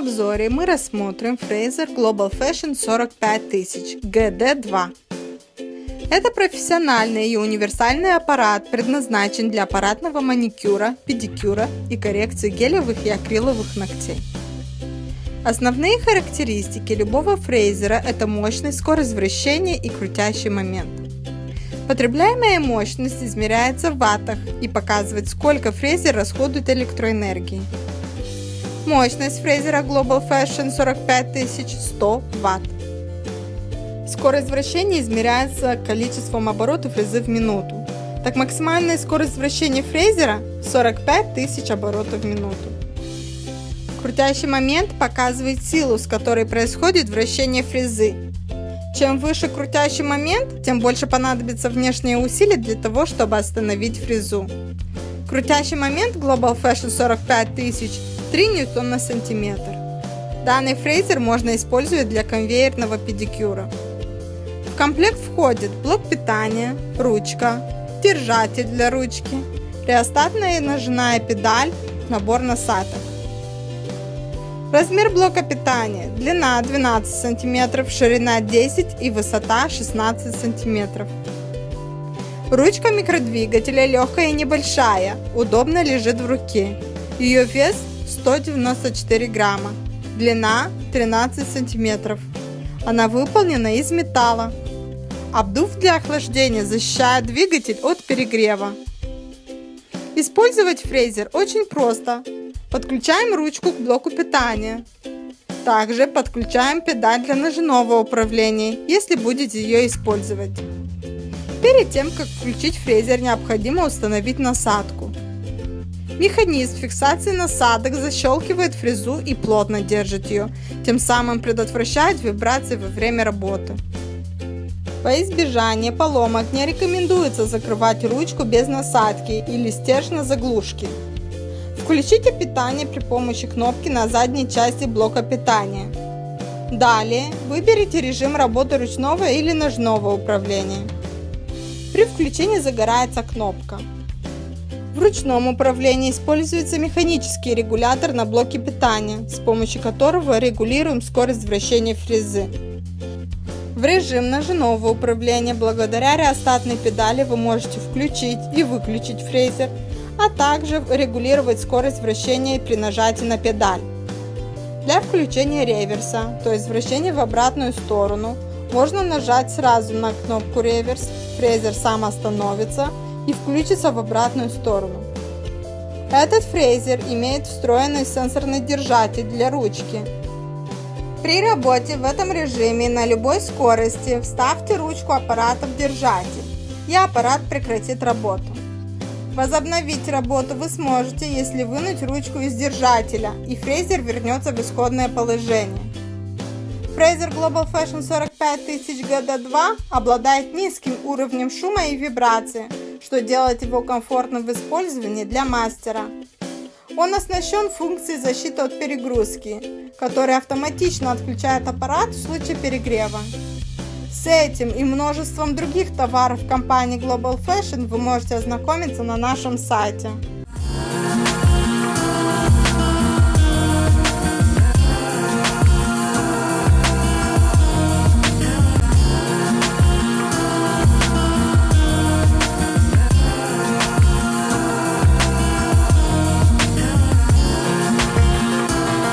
видеообзоре мы рассмотрим Fraser Global Fashion 45000 GD2. Это профессиональный и универсальный аппарат, предназначен для аппаратного маникюра, педикюра и коррекции гелевых и акриловых ногтей. Основные характеристики любого фрезера – это мощность, скорость вращения и крутящий момент. Потребляемая мощность измеряется в ваттах и показывает, сколько фрезер расходует электроэнергии. Мощность фрезера Global Fashion 45100 Вт. Скорость вращения измеряется количеством оборотов фрезы в минуту. Так максимальная скорость вращения фрезера 45 тысяч оборотов в минуту. Крутящий момент показывает силу, с которой происходит вращение фрезы. Чем выше крутящий момент, тем больше понадобится внешние усилия для того, чтобы остановить фрезу. Крутящий момент Global Fashion 45 тысяч 3 ньютон на сантиметр. Данный фрезер можно использовать для конвейерного педикюра. В комплект входит блок питания, ручка, держатель для ручки, реостатная ножная педаль, набор насадок. Размер блока питания. Длина 12 см, ширина 10 и высота 16 см. Ручка микродвигателя легкая и небольшая, удобно лежит в руке. Ее вес 194 грамма, длина 13 сантиметров. Она выполнена из металла. Обдув для охлаждения защищает двигатель от перегрева. Использовать фрезер очень просто. Подключаем ручку к блоку питания. Также подключаем педаль для ножного управления, если будете ее использовать. Перед тем, как включить фрезер, необходимо установить насадку. Механизм фиксации насадок защелкивает фрезу и плотно держит ее, тем самым предотвращает вибрации во время работы. Во избежание поломок не рекомендуется закрывать ручку без насадки или стержня заглушки. Включите питание при помощи кнопки на задней части блока питания. Далее выберите режим работы ручного или ножного управления. При включении загорается кнопка. В ручном управлении используется механический регулятор на блоке питания, с помощью которого регулируем скорость вращения фрезы. В режим ножного управления благодаря реостатной педали вы можете включить и выключить фрезер, а также регулировать скорость вращения при нажатии на педаль. Для включения реверса, то есть вращения в обратную сторону, можно нажать сразу на кнопку реверс, фрезер сам остановится и включится в обратную сторону. Этот фрезер имеет встроенный сенсорный держатель для ручки. При работе в этом режиме на любой скорости вставьте ручку аппарата в держатель, и аппарат прекратит работу. Возобновить работу вы сможете, если вынуть ручку из держателя, и фрезер вернется в исходное положение. Фрезер Global Fashion 45000 GD2 обладает низким уровнем шума и вибрации, что делает его комфортным в использовании для мастера. Он оснащен функцией защиты от перегрузки, которая автоматично отключает аппарат в случае перегрева. С этим и множеством других товаров компании Global Fashion вы можете ознакомиться на нашем сайте.